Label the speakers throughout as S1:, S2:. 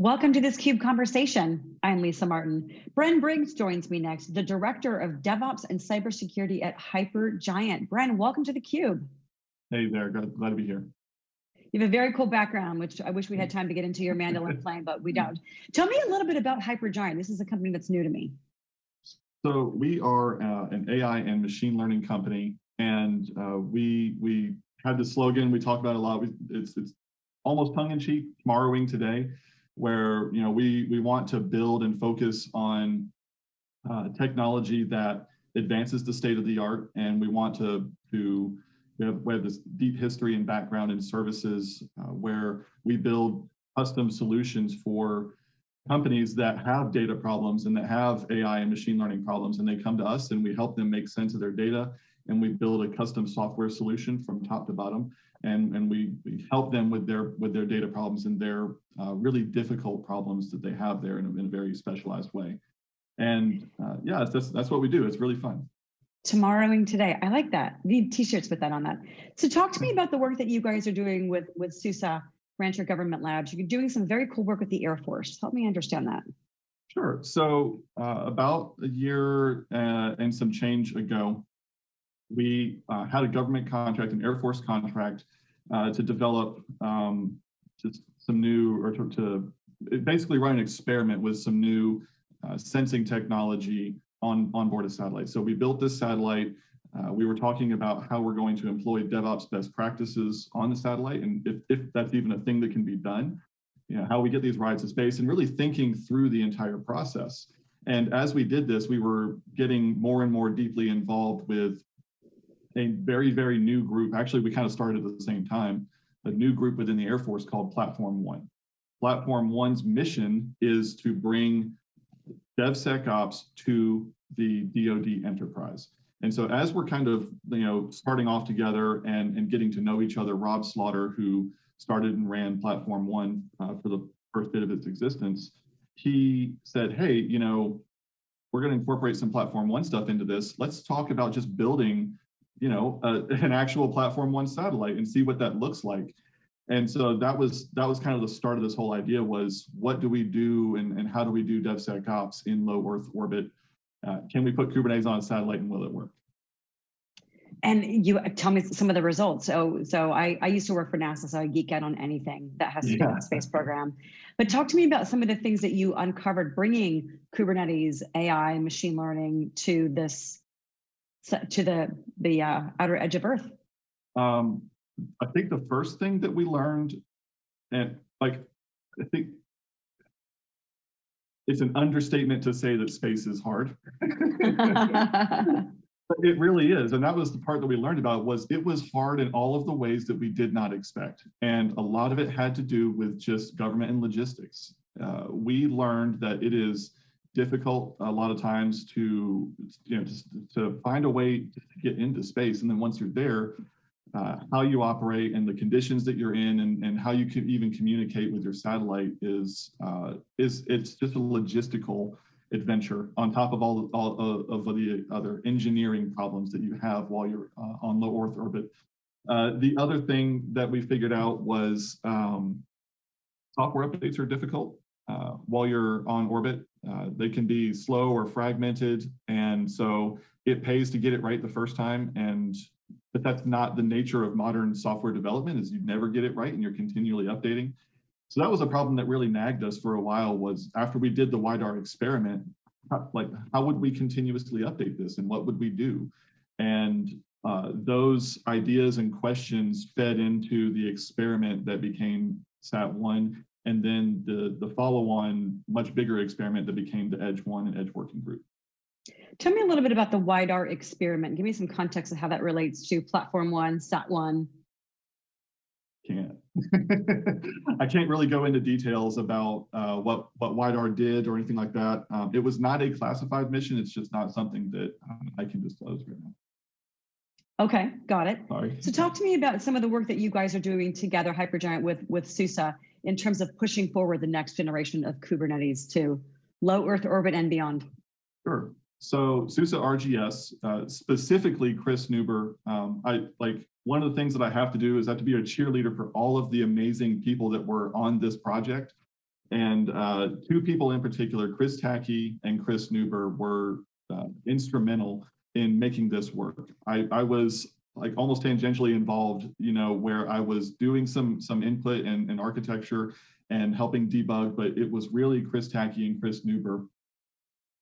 S1: Welcome to this CUBE conversation. I'm Lisa Martin. Bren Briggs joins me next, the Director of DevOps and Cybersecurity at Hypergiant. Bren, welcome to the CUBE.
S2: Hey there, glad, to be here.
S1: You have a very cool background, which I wish we had time to get into your mandolin playing, but we don't. Tell me a little bit about Hypergiant. This is a company that's new to me.
S2: So we are uh, an AI and machine learning company, and uh, we we had the slogan we talk about a lot. We, it's it's almost tongue in cheek, tomorrowing today where you know we we want to build and focus on uh, technology that advances the state of the art, and we want to to we have, we have this deep history and background in services uh, where we build custom solutions for companies that have data problems and that have AI and machine learning problems, and they come to us and we help them make sense of their data, and we build a custom software solution from top to bottom and, and we, we help them with their with their data problems and their uh, really difficult problems that they have there in a, in a very specialized way. And uh, yeah, that's, that's what we do. It's really fun.
S1: Tomorrowing today. I like that. Need t-shirts with that on that. So talk to me about the work that you guys are doing with, with SUSE Rancher Government Labs. You're doing some very cool work with the Air Force. Help me understand that.
S2: Sure. So uh, about a year uh, and some change ago, we uh, had a government contract, an Air Force contract, uh, to develop um, just some new, or to, to, basically run an experiment with some new uh, sensing technology on, on board a satellite. So we built this satellite. Uh, we were talking about how we're going to employ DevOps best practices on the satellite, and if, if that's even a thing that can be done, you know, how we get these rides to space, and really thinking through the entire process. And as we did this, we were getting more and more deeply involved with a very, very new group. Actually, we kind of started at the same time, a new group within the Air Force called Platform One. Platform One's mission is to bring DevSecOps to the DoD enterprise. And so as we're kind of, you know, starting off together and, and getting to know each other, Rob Slaughter, who started and ran Platform One uh, for the first bit of its existence, he said, hey, you know, we're going to incorporate some Platform One stuff into this. Let's talk about just building you know, uh, an actual platform one satellite and see what that looks like. And so that was that was kind of the start of this whole idea was what do we do and, and how do we do DevSecOps in low Earth orbit? Uh, can we put Kubernetes on a satellite and will it work?
S1: And you tell me some of the results. So, so I, I used to work for NASA, so I geek out on anything that has to yeah. do with the space program. But talk to me about some of the things that you uncovered bringing Kubernetes, AI, machine learning to this to the the uh, outer edge of Earth?
S2: Um, I think the first thing that we learned, and like, I think it's an understatement to say that space is hard. it really is. And that was the part that we learned about was it was hard in all of the ways that we did not expect. And a lot of it had to do with just government and logistics. Uh, we learned that it is difficult a lot of times to you know just to find a way to get into space and then once you're there uh, how you operate and the conditions that you're in and, and how you can even communicate with your satellite is uh, is it's just a logistical adventure on top of all, all of, the other engineering problems that you have while you're uh, on low Earth orbit. Uh, the other thing that we figured out was um, software updates are difficult uh, while you're on orbit. Uh, they can be slow or fragmented. And so it pays to get it right the first time. And but that's not the nature of modern software development is you never get it right and you're continually updating. So that was a problem that really nagged us for a while was after we did the WIDAR experiment, like how would we continuously update this and what would we do? And uh, those ideas and questions fed into the experiment that became SAT1 and then the, the follow-on much bigger experiment that became the Edge One and Edge Working Group.
S1: Tell me a little bit about the WIDAR experiment. Give me some context of how that relates to Platform One, Sat One.
S2: Can't. I can't really go into details about uh, what what WIDAR did or anything like that. Um, it was not a classified mission. It's just not something that um, I can disclose right now.
S1: Okay, got it.
S2: Sorry.
S1: So talk to me about some of the work that you guys are doing together, Hypergiant, with with SUSE in terms of pushing forward the next generation of Kubernetes to low Earth orbit and beyond?
S2: Sure. So SUSE RGS, uh, specifically Chris Newber, um, I like one of the things that I have to do is I have to be a cheerleader for all of the amazing people that were on this project. and uh, two people in particular, Chris Tackey and Chris Newber, were uh, instrumental in making this work. I, I was like almost tangentially involved, you know, where I was doing some some input in, in architecture and helping debug, but it was really Chris Tackey and Chris Newber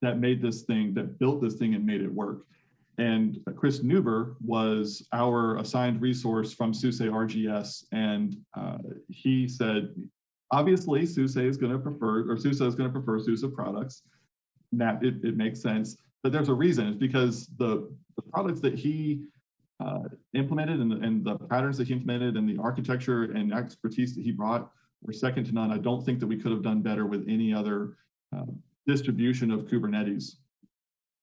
S2: that made this thing, that built this thing and made it work. And Chris Newber was our assigned resource from SUSE RGS. And uh, he said, obviously SUSE is going to prefer, or SUSE is going to prefer SUSE products. That it, it makes sense, but there's a reason. It's because the, the products that he uh, implemented and the, and the patterns that he implemented and the architecture and expertise that he brought were second to none. I don't think that we could have done better with any other uh, distribution of Kubernetes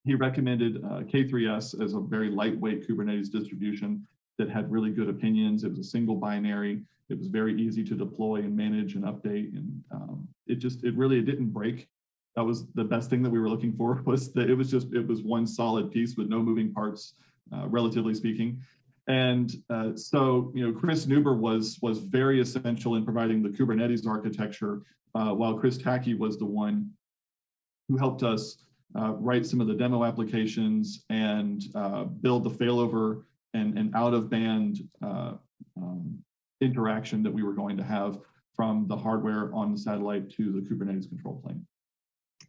S2: he recommended uh, K3S as a very lightweight Kubernetes distribution that had really good opinions. It was a single binary. It was very easy to deploy and manage and update. And um, it just, it really, it didn't break. That was the best thing that we were looking for was that it was just, it was one solid piece with no moving parts, uh, relatively speaking. And uh, so, you know, Chris Newber was was very essential in providing the Kubernetes architecture, uh, while Chris Tackey was the one who helped us uh, write some of the demo applications and uh, build the failover and, and out of band um, interaction that we were going to have from the hardware on the satellite to the Kubernetes control plane.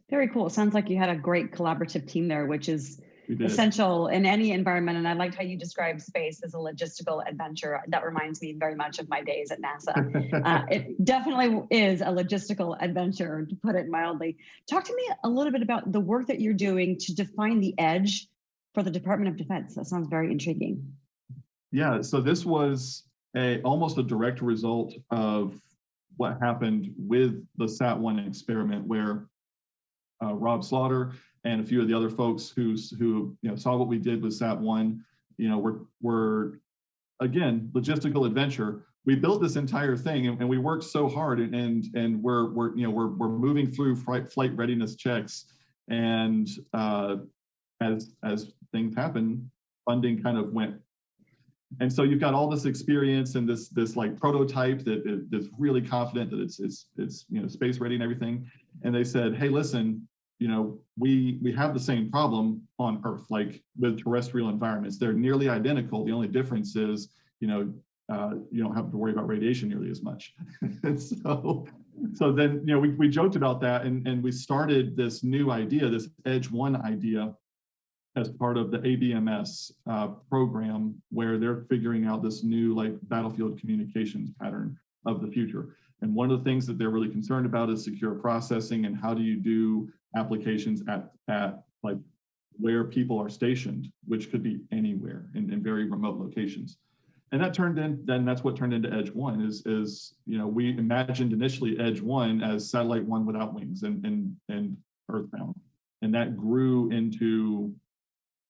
S1: Very cool. Sounds like you had a great collaborative team there, which is essential in any environment. And I liked how you described space as a logistical adventure. That reminds me very much of my days at NASA. uh, it definitely is a logistical adventure, to put it mildly. Talk to me a little bit about the work that you're doing to define the edge for the Department of Defense. That sounds very intriguing.
S2: Yeah, so this was a almost a direct result of what happened with the SAT-1 experiment where uh, Rob Slaughter and a few of the other folks who who you know saw what we did with Sat One, you know, we're we're again logistical adventure. We built this entire thing and, and we worked so hard and and, and we're we're you know we're we're moving through flight, flight readiness checks. And uh, as as things happen, funding kind of went. And so you've got all this experience and this this like prototype that's really confident that it's it's it's you know space ready and everything. And they said hey listen you know, we we have the same problem on Earth, like with terrestrial environments. They're nearly identical. The only difference is, you know, uh, you don't have to worry about radiation nearly as much. and so, so then, you know, we, we joked about that and, and we started this new idea, this Edge One idea as part of the ABMS uh, program where they're figuring out this new like battlefield communications pattern of the future. And one of the things that they're really concerned about is secure processing and how do you do applications at, at like where people are stationed, which could be anywhere in, in very remote locations. And that turned in, then that's what turned into Edge One is, is you know, we imagined initially Edge One as satellite one without wings and, and, and earthbound. And that grew into,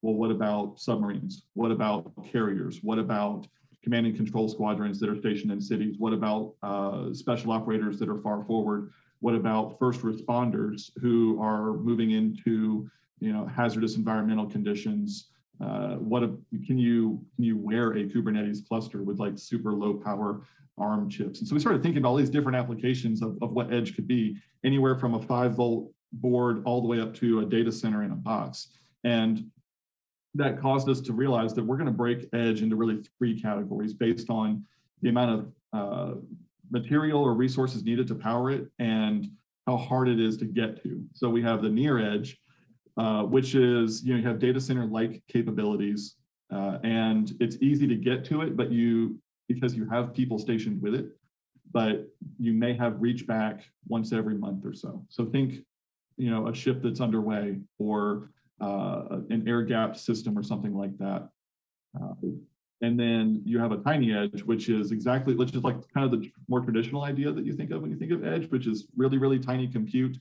S2: well, what about submarines? What about carriers? What about command and control squadrons that are stationed in cities? What about uh, special operators that are far forward? What about first responders who are moving into you know hazardous environmental conditions? Uh, what a, can you can you wear a Kubernetes cluster with like super low power ARM chips? And so we started thinking about all these different applications of, of what edge could be, anywhere from a five volt board all the way up to a data center in a box. And that caused us to realize that we're going to break edge into really three categories based on the amount of uh, material or resources needed to power it and how hard it is to get to. So we have the near edge, uh, which is, you know, you have data center like capabilities uh, and it's easy to get to it, but you, because you have people stationed with it, but you may have reach back once every month or so. So think, you know, a ship that's underway or uh, an air gap system or something like that. Uh, and then you have a tiny edge, which is exactly, which is like kind of the more traditional idea that you think of when you think of edge, which is really, really tiny compute.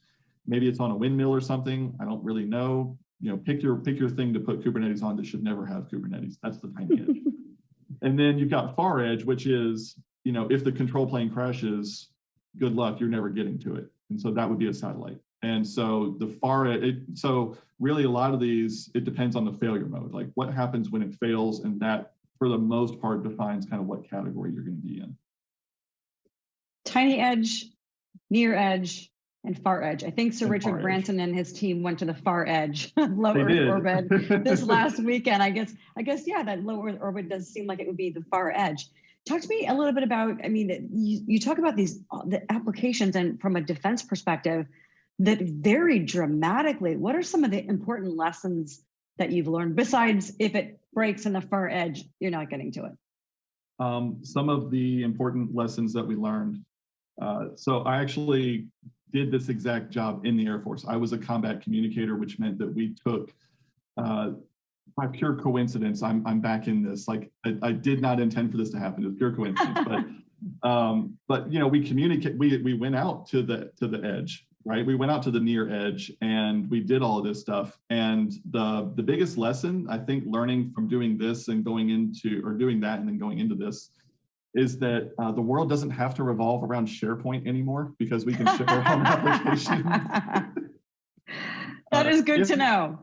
S2: Maybe it's on a windmill or something. I don't really know. You know, pick your pick your thing to put Kubernetes on that should never have Kubernetes. That's the tiny edge. And then you've got far edge, which is, you know, if the control plane crashes, good luck, you're never getting to it. And so that would be a satellite. And so the far, it, so really a lot of these, it depends on the failure mode, like what happens when it fails and that for the most part defines kind of what category you're going to be in.
S1: Tiny edge, near edge, and far edge. I think Sir
S2: And
S1: Richard
S2: far edge.
S1: Branson and his team went to the far edge, low
S2: They
S1: Earth
S2: did.
S1: orbit this last weekend. I guess, I guess, yeah, that low Earth orbit does seem like it would be the far edge. Talk to me a little bit about, I mean, you, you talk about these the applications and from a defense perspective that vary dramatically. What are some of the important lessons that you've learned besides if it breaks in the far edge, you're not getting to it?
S2: um, some of the important lessons that we learned. Uh, so I actually did this exact job in the Air Force. I was a combat communicator, which meant that we took, uh, by pure coincidence, I'm, I'm back in this. Like I, I did not intend for this to happen. It was pure coincidence, but, um, but you know, we communicate, we, we went out to the, to the edge, right? We went out to the near edge and we did all of this stuff. And the, the biggest lesson I think learning from doing this and going into, or doing that and then going into this is that uh, the world doesn't have to revolve around SharePoint anymore because we can ship our own application.
S1: that
S2: Uh,
S1: is good
S2: if-
S1: to know.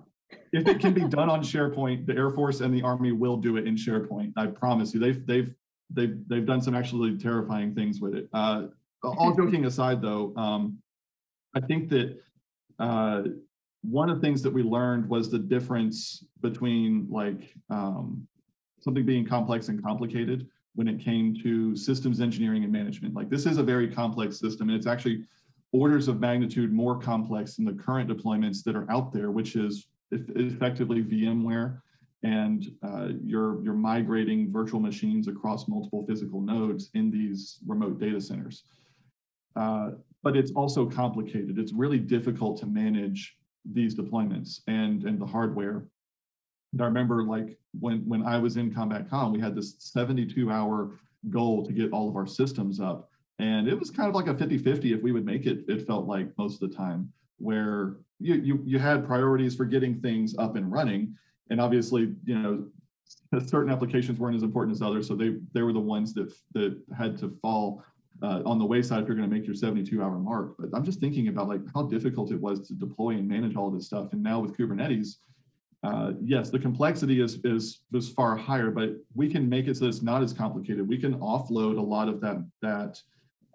S2: if it can be done on SharePoint, the Air Force and the Army will do it in SharePoint. I promise you. They've they've they've they've done some actually terrifying things with it. Uh, all joking aside, though, um, I think that uh, one of the things that we learned was the difference between like um, something being complex and complicated when it came to systems engineering and management. Like this is a very complex system, and it's actually orders of magnitude more complex than the current deployments that are out there, which is effectively VMware, and uh, you're you're migrating virtual machines across multiple physical nodes in these remote data centers. Uh, but it's also complicated. It's really difficult to manage these deployments and and the hardware. And I remember like when when I was in Combat Com, we had this 72 hour goal to get all of our systems up. And it was kind of like a 50-50 if we would make it, it felt like most of the time, where you you you had priorities for getting things up and running. And obviously, you know, certain applications weren't as important as others. So they they were the ones that that had to fall uh, on the wayside if you're going to make your 72 hour mark. But I'm just thinking about like how difficult it was to deploy and manage all this stuff. And now with Kubernetes, uh, yes, the complexity is is is far higher, but we can make it so it's not as complicated. We can offload a lot of that that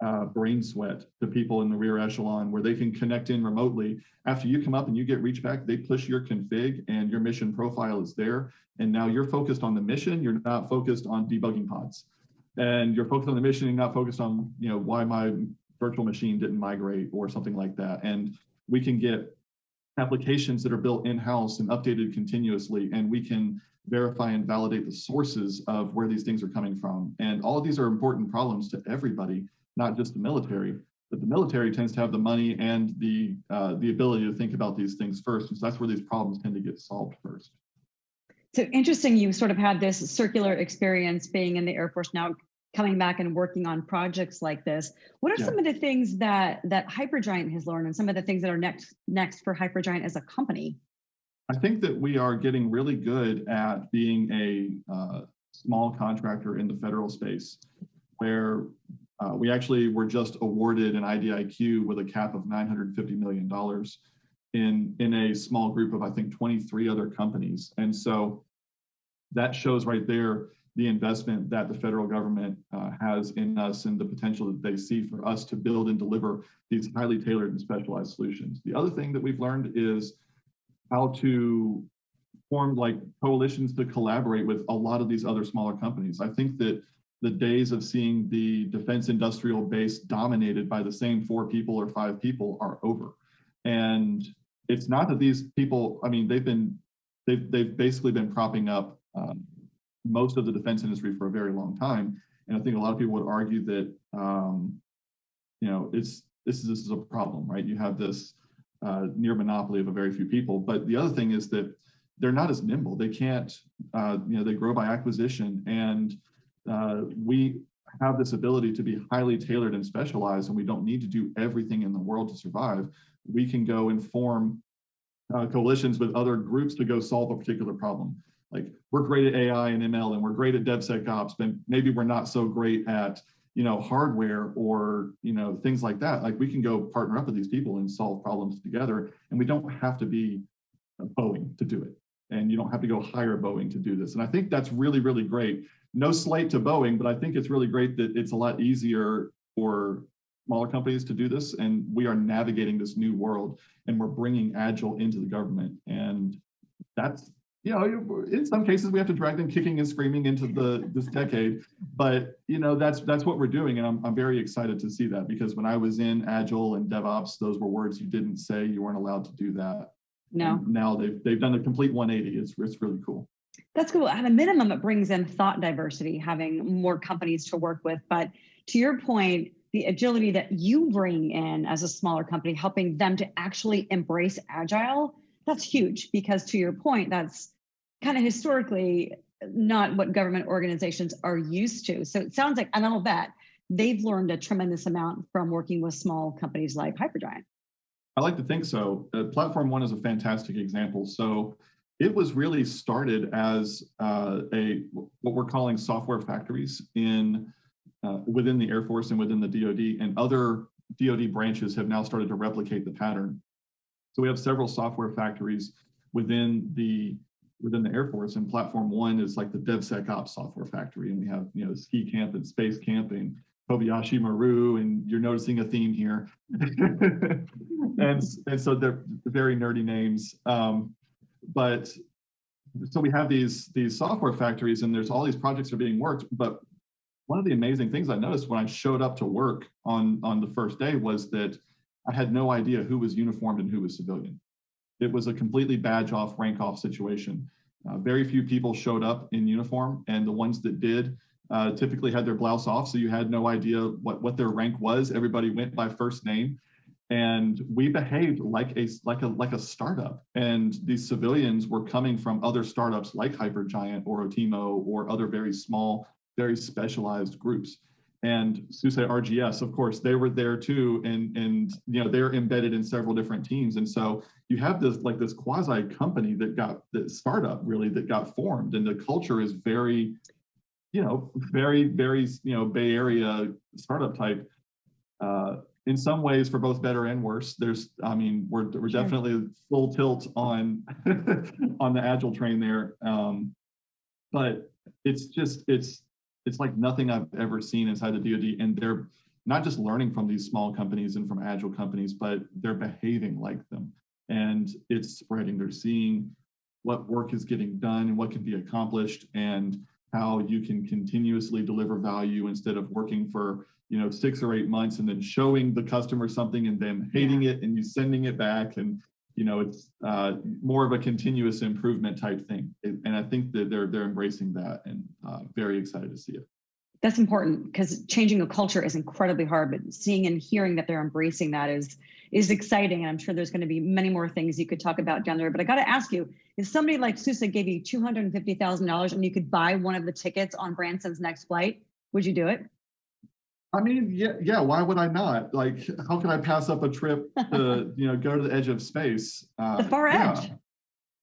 S2: uh, brain sweat to people in the rear echelon where they can connect in remotely. After you come up and you get reach back, they push your config and your mission profile is there. And now you're focused on the mission. You're not focused on debugging pods and you're focused on the mission and not focused on you know why my virtual machine didn't migrate or something like that. And we can get applications that are built in-house and updated continuously and we can verify and validate the sources of where these things are coming from. And all of these are important problems to everybody not just the military but the military tends to have the money and the uh, the ability to think about these things first and so that's where these problems tend to get solved first.
S1: So interesting, you sort of had this circular experience being in the Air Force. Now coming back and working on projects like this. What are
S2: Yeah.
S1: some of the things that that Hypergiant has learned and some of the things that are next next for Hypergiant as a company?
S2: I think that we are getting really good at being a uh, small contractor in the federal space, where uh, we actually were just awarded an IDIQ with a cap of $950 million in, in a small group of, I think, 23 other companies. And so that shows right there the investment that the federal government uh, has in us and the potential that they see for us to build and deliver these highly tailored and specialized solutions. The other thing that we've learned is how to form like coalitions to collaborate with a lot of these other smaller companies. I think that the days of seeing the defense industrial base dominated by the same four people or five people are over. And it's not that these people, I mean, they've been, they've, they've basically been propping up um, most of the defense industry for a very long time. And I think a lot of people would argue that, um, you know, it's, this is, this is a problem, right? You have this uh, near monopoly of a very few people. But the other thing is that they're not as nimble. They can't, uh, you know, they grow by acquisition. And uh, we have this ability to be highly tailored and specialized, and we don't need to do everything in the world to survive. We can go and form uh, coalitions with other groups to go solve a particular problem. Like we're great at AI and ML, and we're great at DevSecOps, but maybe we're not so great at you know hardware or you know things like that. Like we can go partner up with these people and solve problems together, and we don't have to be Boeing to do it, and you don't have to go hire Boeing to do this. And I think that's really really great. No slight to Boeing, but I think it's really great that it's a lot easier for smaller companies to do this, and we are navigating this new world, and we're bringing agile into the government, and that's you know, in some cases we have to drag them kicking and screaming into the this decade, but you know that's that's what we're doing, and I'm I'm very excited to see that because when I was in Agile and DevOps, those were words you didn't say, you weren't allowed to do that.
S1: No.
S2: And now they've they've done a complete 180. It's it's really cool.
S1: That's cool. At a minimum, it brings in thought diversity, having more companies to work with. But to your point, the agility that you bring in as a smaller company, helping them to actually embrace agile that's huge because to your point, that's kind of historically not what government organizations are used to. So it sounds like, and I'll bet they've learned a tremendous amount from working with small companies like Hypergiant.
S2: I like to think so. Uh, Platform One is a fantastic example. So it was really started as uh, a what we're calling software factories in uh, within the Air Force and within the DoD, and other DoD branches have now started to replicate the pattern. So we have several software factories within the within the Air Force, and Platform One is like the DevSecOps software factory, and we have you know ski camp and space camping, Kobayashi Maru, and you're noticing a theme here, and and so they're very nerdy names, um, but so we have these these software factories, and there's all these projects are being worked, but one of the amazing things I noticed when I showed up to work on on the first day was that I had no idea who was uniformed and who was civilian. It was a completely badge off, rank off situation. Uh, very few people showed up in uniform, and the ones that did uh, typically had their blouse off, so you had no idea what, what their rank was. Everybody went by first name, and we behaved like a like a like a startup. And these civilians were coming from other startups like Hypergiant or Oteemo or other very small, very specialized groups and SUSE RGS, of course, they were there too, and and you know they're embedded in several different teams, and so you have this like this quasi company that got the startup really that got formed, and the culture is very, you know, very very you know Bay Area startup type. Uh, in some ways, for both better and worse, there's I mean we're we're sure. definitely full tilt on on the agile train there, um, but it's just it's it's like nothing I've ever seen inside the DoD, and they're not just learning from these small companies and from agile companies, but they're behaving like them, and it's spreading. They're seeing what work is getting done and what can be accomplished, and how you can continuously deliver value instead of working for you know six or eight months and then showing the customer something and then hating it and you sending it back and you know, it's uh, more of a continuous improvement type thing. And I think that they're they're embracing that and uh, very excited to see it.
S1: That's important because changing a culture is incredibly hard, but seeing and hearing that they're embracing that is is exciting. And I'm sure there's going to be many more things you could talk about down there. But I got to ask you, if somebody like SUSE gave you $250,000 and you could buy one of the tickets on Branson's next flight, would you do it?
S2: I mean, yeah, yeah. Why would I not? Like, how can I pass up a trip to, you know, go to the edge of space?
S1: Uh, the far
S2: yeah.
S1: edge.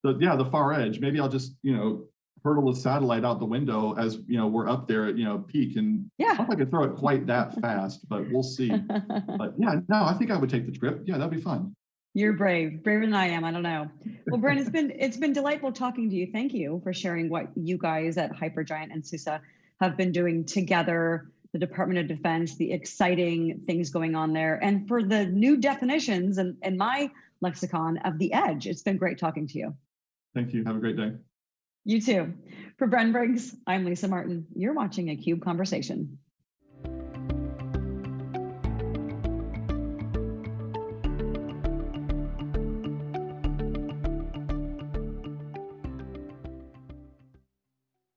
S2: The, yeah, the far edge. Maybe I'll just, you know, hurtle a satellite out the window as you know we're up there at you know peak, and
S1: yeah,
S2: I don't think I could throw it quite that fast, but we'll see. but yeah, no, I think I would take the trip. Yeah, that'd be fun.
S1: You're brave, braver than I am. I don't know. Well, Brent, it's been it's been delightful talking to you. Thank you for sharing what you guys at Hypergiant and SUSE have been doing together the Department of Defense, the exciting things going on there, and for the new definitions and, and my lexicon of the edge. It's been great talking to you.
S2: Thank you. Have a great day.
S1: You too. For Bren Briggs, I'm Lisa Martin. You're watching a CUBE Conversation.